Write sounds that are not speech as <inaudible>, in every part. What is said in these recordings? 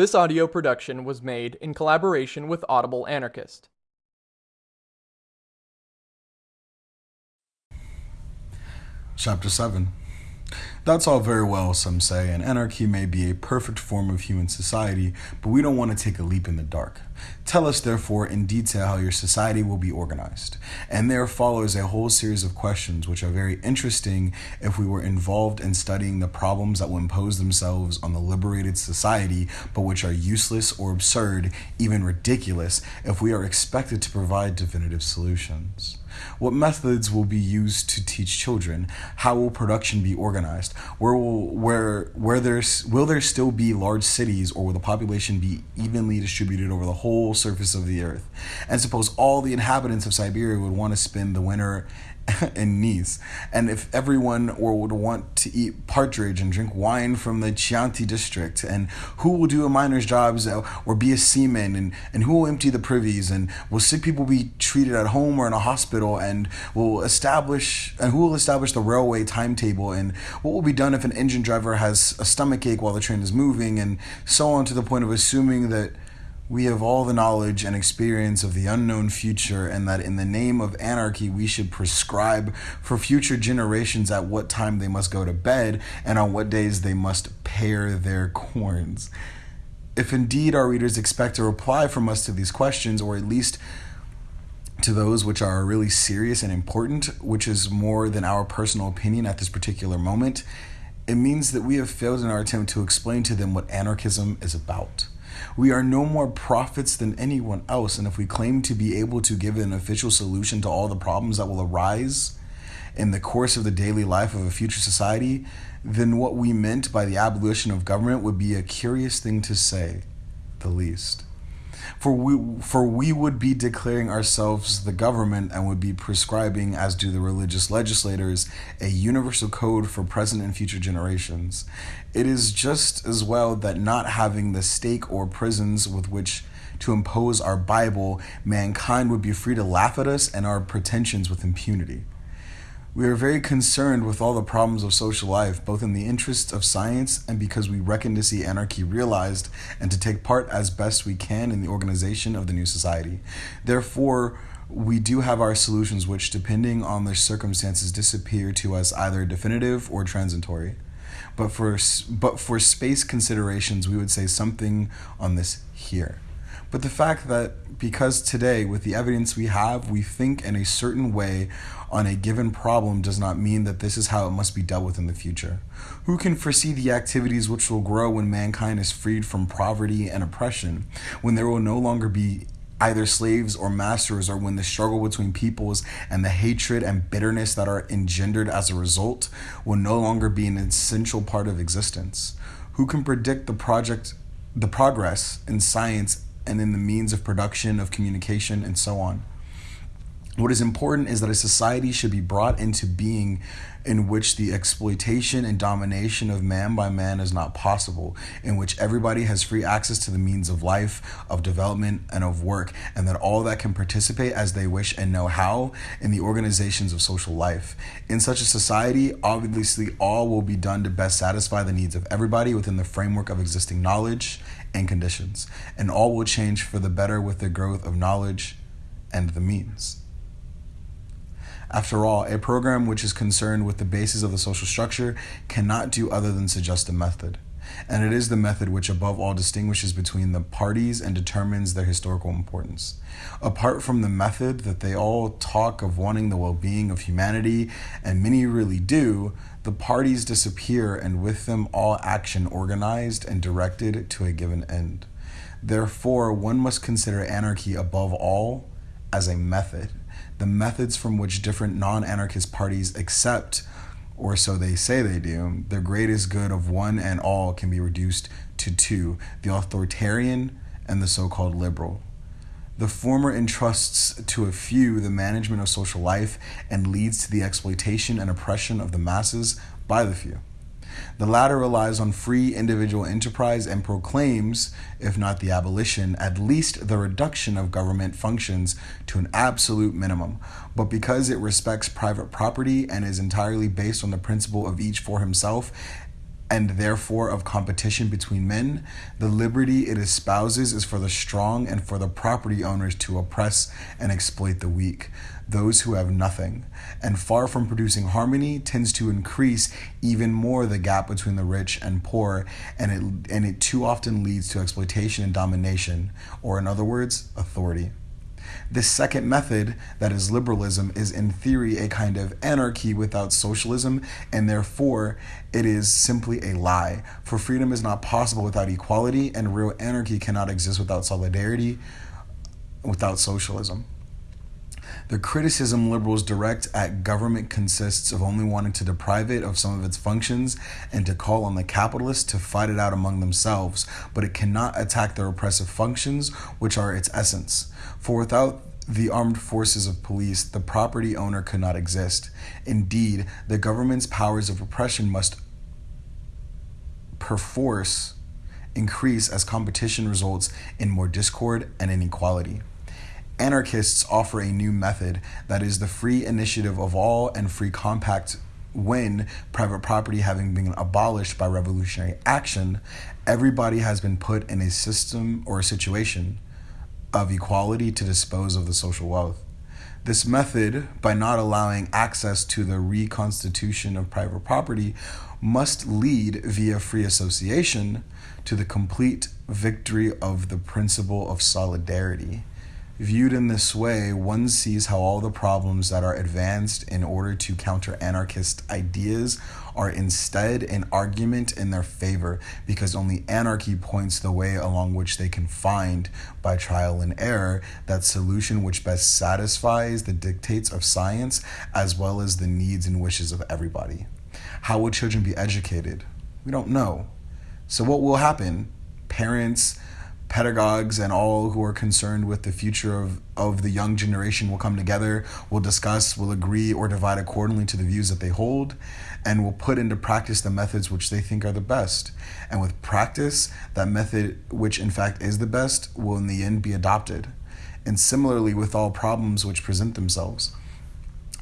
This audio production was made in collaboration with Audible Anarchist. Chapter 7 That's all very well, some say, and anarchy may be a perfect form of human society, but we don't want to take a leap in the dark. Tell us, therefore, in detail how your society will be organized. And there follows a whole series of questions which are very interesting if we were involved in studying the problems that will impose themselves on the liberated society, but which are useless or absurd, even ridiculous, if we are expected to provide definitive solutions. What methods will be used to teach children? How will production be organized? Where will where where there's will there still be large cities or will the population be evenly distributed over the whole surface of the earth? And suppose all the inhabitants of Siberia would want to spend the winter <laughs> in Nice. And if everyone would want to eat partridge and drink wine from the Chianti district, and who will do a miner's jobs uh, or be a seaman, and, and who will empty the privies, and will sick people be treated at home or in a hospital, and will establish, and who will establish the railway timetable, and what will be done if an engine driver has a stomach ache while the train is moving, and so on to the point of assuming that we have all the knowledge and experience of the unknown future, and that in the name of anarchy, we should prescribe for future generations at what time they must go to bed and on what days they must pare their corns. If indeed our readers expect a reply from us to these questions, or at least to those which are really serious and important, which is more than our personal opinion at this particular moment, it means that we have failed in our attempt to explain to them what anarchism is about. We are no more prophets than anyone else, and if we claim to be able to give an official solution to all the problems that will arise in the course of the daily life of a future society, then what we meant by the abolition of government would be a curious thing to say, the least. For we, for we would be declaring ourselves the government and would be prescribing, as do the religious legislators, a universal code for present and future generations. It is just as well that not having the stake or prisons with which to impose our Bible, mankind would be free to laugh at us and our pretensions with impunity. We are very concerned with all the problems of social life, both in the interests of science and because we reckon to see anarchy realized and to take part as best we can in the organization of the new society. Therefore, we do have our solutions which, depending on the circumstances, disappear to us either definitive or transitory. But for, but for space considerations, we would say something on this here. But the fact that because today, with the evidence we have, we think in a certain way on a given problem does not mean that this is how it must be dealt with in the future. Who can foresee the activities which will grow when mankind is freed from poverty and oppression, when there will no longer be either slaves or masters, or when the struggle between peoples and the hatred and bitterness that are engendered as a result will no longer be an essential part of existence? Who can predict the project, the progress in science and in the means of production, of communication, and so on. What is important is that a society should be brought into being in which the exploitation and domination of man by man is not possible, in which everybody has free access to the means of life, of development, and of work, and that all that can participate as they wish and know how in the organizations of social life. In such a society, obviously, all will be done to best satisfy the needs of everybody within the framework of existing knowledge and conditions, and all will change for the better with the growth of knowledge and the means. After all, a program which is concerned with the basis of the social structure cannot do other than suggest a method. And it is the method which, above all, distinguishes between the parties and determines their historical importance. Apart from the method that they all talk of wanting the well being of humanity, and many really do, the parties disappear, and with them all action organized and directed to a given end. Therefore, one must consider anarchy above all as a method the methods from which different non anarchist parties accept, or so they say they do, the greatest good of one and all can be reduced to two the authoritarian and the so called liberal. The former entrusts to a few the management of social life and leads to the exploitation and oppression of the masses by the few. The latter relies on free individual enterprise and proclaims, if not the abolition, at least the reduction of government functions to an absolute minimum. But because it respects private property and is entirely based on the principle of each for himself, and therefore of competition between men, the liberty it espouses is for the strong and for the property owners to oppress and exploit the weak, those who have nothing, and far from producing harmony, tends to increase even more the gap between the rich and poor, and it, and it too often leads to exploitation and domination, or in other words, authority. This second method, that is liberalism, is in theory a kind of anarchy without socialism, and therefore it is simply a lie. For freedom is not possible without equality, and real anarchy cannot exist without solidarity, without socialism. The criticism liberals direct at government consists of only wanting to deprive it of some of its functions and to call on the capitalists to fight it out among themselves, but it cannot attack the repressive functions, which are its essence. For without the armed forces of police, the property owner could not exist. Indeed, the government's powers of repression must perforce increase as competition results in more discord and inequality. Anarchists offer a new method that is the free initiative of all and free compact when private property having been abolished by revolutionary action, everybody has been put in a system or a situation of equality to dispose of the social wealth. This method, by not allowing access to the reconstitution of private property, must lead via free association to the complete victory of the principle of solidarity. Viewed in this way, one sees how all the problems that are advanced in order to counter anarchist ideas are instead an argument in their favor because only anarchy points the way along which they can find, by trial and error, that solution which best satisfies the dictates of science as well as the needs and wishes of everybody. How will children be educated? We don't know. So, what will happen? Parents, pedagogues and all who are concerned with the future of, of the young generation will come together, will discuss, will agree or divide accordingly to the views that they hold, and will put into practice the methods which they think are the best. And with practice, that method, which in fact is the best, will in the end be adopted. And similarly with all problems which present themselves.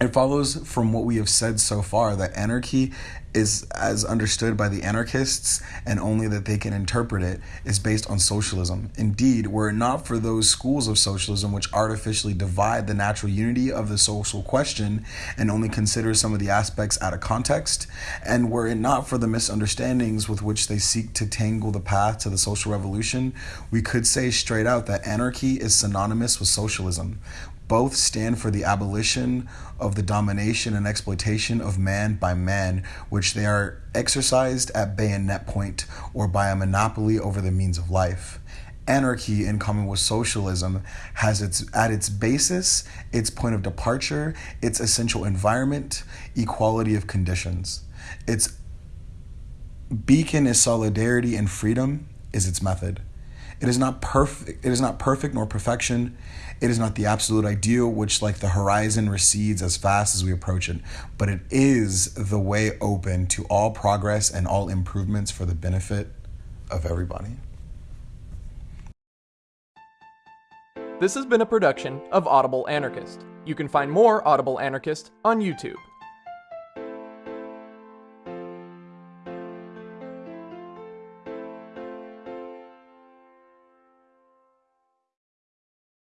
It follows from what we have said so far that anarchy is as understood by the anarchists and only that they can interpret it is based on socialism. Indeed, were it not for those schools of socialism which artificially divide the natural unity of the social question and only consider some of the aspects out of context, and were it not for the misunderstandings with which they seek to tangle the path to the social revolution, we could say straight out that anarchy is synonymous with socialism. Both stand for the abolition of the domination and exploitation of man by man, which they are exercised at bayonet point or by a monopoly over the means of life. Anarchy, in common with socialism, has its at its basis, its point of departure, its essential environment, equality of conditions. Its beacon is solidarity and freedom is its method. It is not perfect. It is not perfect nor perfection. It is not the absolute ideal, which like the horizon recedes as fast as we approach it. But it is the way open to all progress and all improvements for the benefit of everybody. This has been a production of Audible Anarchist. You can find more Audible Anarchist on YouTube.